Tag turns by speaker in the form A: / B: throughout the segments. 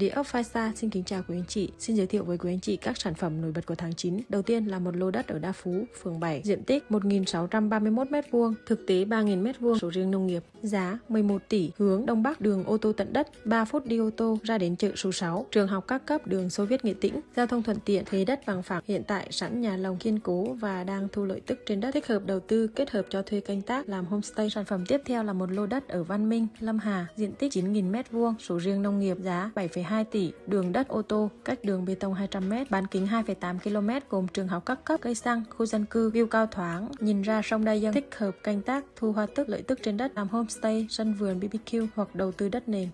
A: Địa ốc Five xin kính chào quý anh chị. Xin giới thiệu với quý anh chị các sản phẩm nổi bật của tháng 9. Đầu tiên là một lô đất ở Đa Phú, phường 7, diện tích 1.631m2, thực tế 3.000m2, sổ riêng nông nghiệp, giá 11 tỷ, hướng Đông Bắc, đường ô tô tận đất, 3 phút đi ô tô ra đến chợ số 6, trường học các cấp đường Xô Viết Nghệ Tĩnh, giao thông thuận tiện, thế đất bằng phẳng, hiện tại sẵn nhà lồng kiên cố và đang thu lợi tức trên đất, thích hợp đầu tư kết hợp cho thuê canh tác làm homestay. Sản phẩm tiếp theo là một lô đất ở Văn Minh, Lâm Hà, diện tích 9.000m2, sổ riêng nông nghiệp, giá 7,2 tỷ, đường đất ô tô, cách đường bê tông 200m, bán kính 2,8 km gồm trường học các cấp, cây xăng, khu dân cư, view cao thoáng, nhìn ra sông đa Dân, thích hợp canh tác, thu hoa tức lợi tức trên đất, làm homestay, sân vườn BBQ hoặc đầu tư đất nền.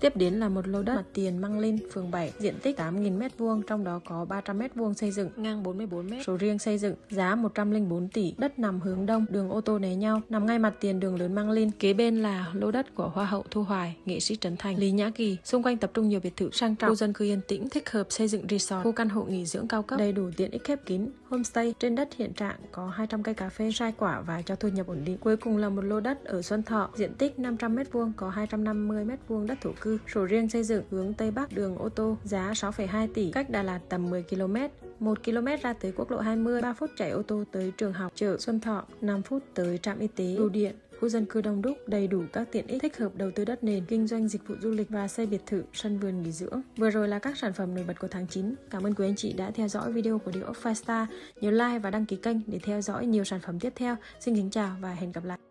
A: Tiếp đến là một lô đất mặt tiền Măng Linh, phường 7, diện tích 8.000m2, trong đó có 300m2 xây dựng, ngang 44m, số riêng xây dựng, giá 104 tỷ, đất nằm hướng đông, đường ô tô né nhau, nằm ngay mặt tiền đường lớn Măng Linh. Kế bên là lô đất của Hoa hậu Thu Hoài, nghệ sĩ Trấn Thành, Lý Nhã Kỳ, xung quanh tập trung nhiều biệt thự sang trọng, khu dân cư yên tĩnh, thích hợp xây dựng resort, khu căn hộ nghỉ dưỡng cao cấp, đầy đủ tiện ích khép kín, homestay. Trên đất hiện trạng có 200 cây cà phê, sai quả và cho thu nhập ổn định. Cuối cùng là một lô đất ở Xuân Thọ, diện tích 500m2, có 250m2 đất thổ cư cư, sổ riêng xây dựng hướng Tây Bắc đường ô tô giá 6,2 tỷ, cách Đà Lạt tầm 10 km. 1 km ra tới quốc lộ 20, 3 phút chạy ô tô tới trường học, chợ Xuân Thọ, 5 phút tới trạm y tế, bưu điện, khu dân cư đông đúc, đầy đủ các tiện ích thích hợp đầu tư đất nền, kinh doanh dịch vụ du lịch và xây biệt thự, sân vườn nghỉ dưỡng. Vừa rồi là các sản phẩm nổi bật của tháng 9. Cảm ơn quý anh chị đã theo dõi video của Địa ốc Five Star. Nhớ like và đăng ký kênh để theo dõi nhiều sản phẩm tiếp theo. Xin kính chào và hẹn gặp lại.